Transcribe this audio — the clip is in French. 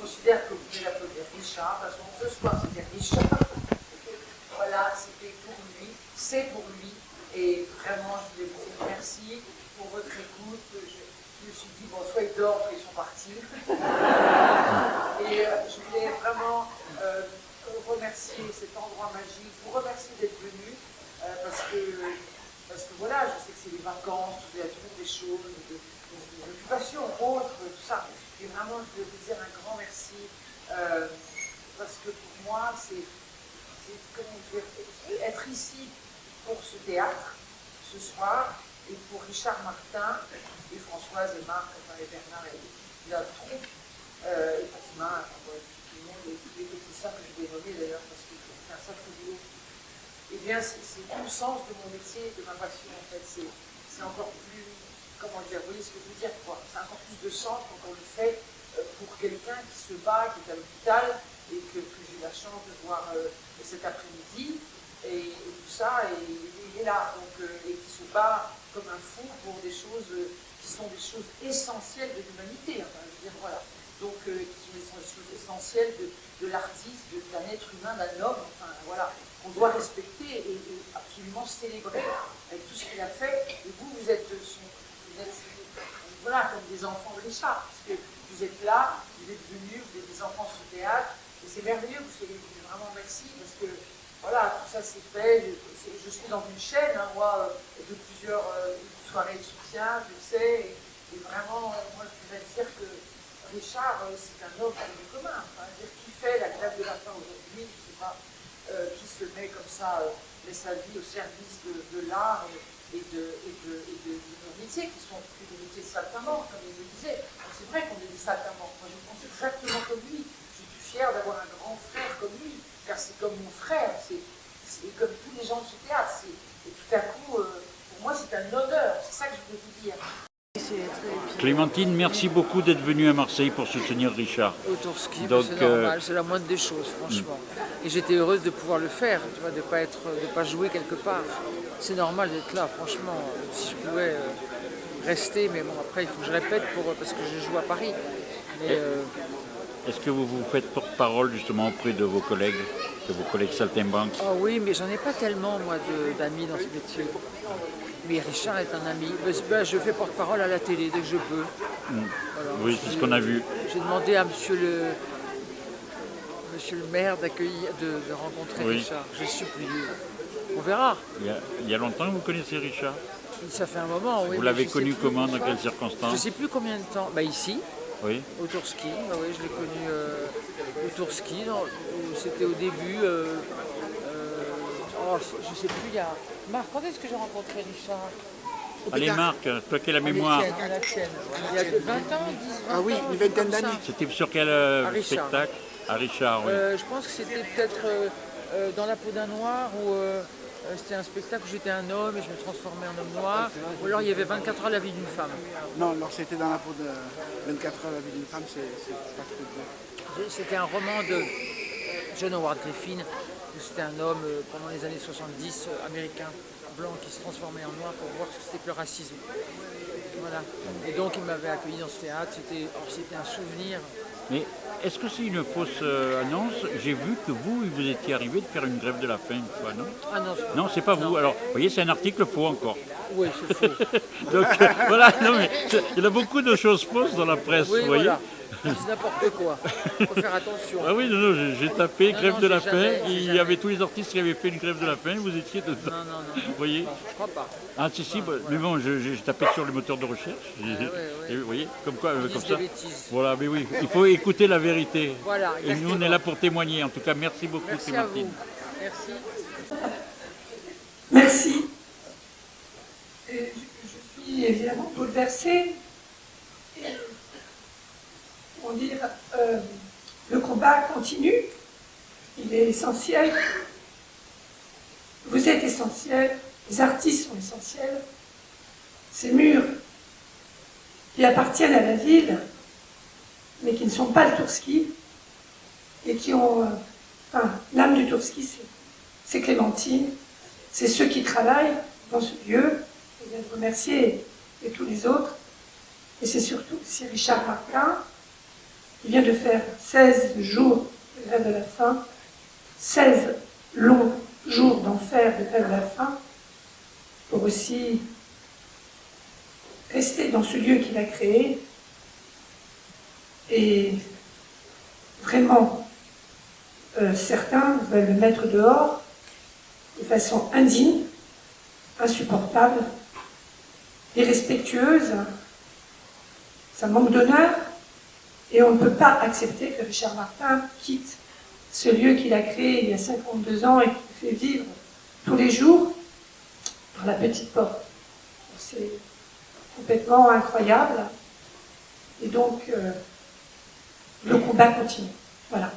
considère que vous pouvez l'applaudir Richard. De toute façon, ce soir, c'était Richard. voilà, c'était pour lui, c'est pour lui. Et vraiment, je voulais vous dire merci pour votre écoute. Je, je me suis dit, bon, soit ils dorment, ils sont partis. Et euh, je voulais vraiment euh, remercier cet endroit magique, vous remercier d'être venu, euh, parce que voilà, je sais que c'est les vacances, vous avez toujours des choses, des, occupations autres, tout ça. Et vraiment, je voulais vous dire un grand merci, euh, parce que pour moi, c'est être ici pour ce théâtre, ce soir, et pour Richard Martin, et Françoise et Marc, et Bernard et la troupe, euh, et tout le monde, et tous les que je vais nommer d'ailleurs, parce que c'est un sacré boulot. Eh bien, c'est tout le sens de mon métier, de ma passion, en fait. C'est encore plus, comment dire, vous voyez ce que je veux dire, quoi. C'est encore plus de sens quand on le fait euh, pour quelqu'un qui se bat, qui est à l'hôpital, et que, que j'ai la chance de voir euh, cet après-midi, et, tout ça, et il est là, donc, euh, et qui se bat comme un fou pour des choses qui sont des choses essentielles de l'humanité, enfin, je veux dire, voilà. Donc, euh, qui sont essentielles de, de l'artiste, d'un être humain, d'un homme, enfin, voilà, qu'on doit respecter et, et, absolument célébrer avec tout ce qu'il a fait. Et vous, vous êtes, son, vous êtes, voilà, comme des enfants de Richard, parce que vous êtes là, vous êtes venus, vous êtes des enfants sur le théâtre, et c'est merveilleux, vous venus, vraiment merci, parce que voilà, tout ça c'est fait, je, je, suis dans une chaîne, hein, moi, euh, de plusieurs euh, soirées de soutien, je sais, et, et vraiment, euh, moi je voudrais dire que Richard, euh, c'est un homme commun, enfin, dire qui fait la grève de la faim aujourd'hui, pas, euh, qui se met comme ça, met sa vie au service de, l'art et, de, nos métiers, qui sont plus des métiers de saltimbanque, comme il le disait. C'est vrai qu'on est des saltimbanques, moi je pense exactement comme lui, je suis fier d'avoir un grand frère comme lui, car c'est comme mon frère, c'est comme tous les gens de ce théâtre. Et tout à coup, euh, pour moi, c'est un honneur. C'est ça que je voulais vous dire. Clémentine, merci beaucoup d'être venue à Marseille pour soutenir Richard. Autorski, c'est normal, euh... c'est la moindre des choses, franchement. Mm. Et j'étais heureuse de pouvoir le faire, tu vois, de ne pas, être, de pas jouer quelque part. C'est normal d'être là, franchement. Si je pouvais euh, rester, mais bon, après, il faut que je répète pour, parce que je joue à Paris. Euh, est-ce que vous vous faites porte-parole justement auprès de vos collègues, de vos collègues saltimbanques? Ah oui, mais j'en ai pas tellement moi d'amis dans ce métier. Mais Richard est un ami. Ben, je fais porte-parole à la télé dès que je peux. Mmh. Voilà. Oui, c'est ce qu'on a vu. J'ai demandé à monsieur le, monsieur le maire d'accueillir, de, de, rencontrer oui. Richard. J'ai supplié. On verra. Il y, a, il y, a, longtemps que vous connaissez Richard? Ça fait un moment, oui. Vous l'avez connu comment, dans quelles circonstances? Je ne sais plus combien de temps. Bah, ici. Oui. Au Tourski, bah oui, je l'ai connu euh, au Tourski, c'était au début, euh, oh, je ne sais plus, il y a... Marc, quand est-ce que j'ai rencontré Richard? Allez Marc, toi qui as la mémoire. Il y a 20 ans, 10 20 Ah oui, une vingtaine d'années. C'était sur quel euh, à spectacle? À Richard, oui. Euh, je pense que c'était peut-être euh, dans la peau d'un noir ou c'était un spectacle où j'étais un homme et je me transformais en homme noir. Ou alors il y avait 24 heures la vie d'une femme. Non, alors c'était dans la peau de 24 heures la vie d'une femme, c'est pas. C'était un roman de John Howard Griffin, c'était un homme pendant les années 70, américain, blanc, qui se transformait en noir pour voir ce que c'était que le racisme. Voilà. Et donc il m'avait accueilli dans ce théâtre, c'était un souvenir. Mais est-ce que c'est une fausse euh, annonce? J'ai vu que vous, vous étiez arrivé de faire une grève de la faim une fois, non? Ah non, non c'est pas, pas vous. Alors, vous voyez, c'est un article faux encore. Oui, c'est faux. Donc, euh, voilà, non, mais il y a beaucoup de choses fausses dans la presse, oui, vous voyez voilà. C'est n'importe quoi. Il faut faire attention. Ah oui, non, non, j'ai tapé non, grève non, de la faim. Jamais, il y avait tous les artistes qui avaient fait une grève de la faim. Vous étiez dedans. Non, non, non. Vous voyez non, Je crois pas. Ah, si, si. Bah, voilà. Mais bon, j'ai tapé sur le moteur de recherche. Ah, ouais, ouais. Et vous voyez, comme quoi, euh, comme ça. Bêtises. Voilà, mais oui, il faut écouter la vérité. Voilà. Et nous, on est là pour témoigner. En tout cas, merci beaucoup, merci Clémentine. Merci. Merci. Et je, je suis évidemment bouleversée dire euh, le combat continue, il est essentiel, vous êtes essentiel, les artistes sont essentiels, ces murs qui appartiennent à la ville, mais qui ne sont pas le Tourski, et qui ont, euh, l'âme du Tourski, c'est Clémentine, c'est ceux qui travaillent dans ce lieu, je viens de remercier et tous les autres, et c'est surtout aussi Richard Martin, Il vient de faire 16 jours de grève de la faim, 16 longs jours d'enfer de grève de la faim, pour aussi rester dans ce lieu qu'il a créé et vraiment euh, certains veulent le mettre dehors de façon indigne, insupportable, irrespectueuse, ça manque d'honneur, et on ne peut pas accepter que Richard Martin quitte ce lieu qu'il a créé il y a 52 ans et qu'il fait vivre tous les jours par la petite porte. C'est complètement incroyable. Et donc, euh, le combat continue. Voilà.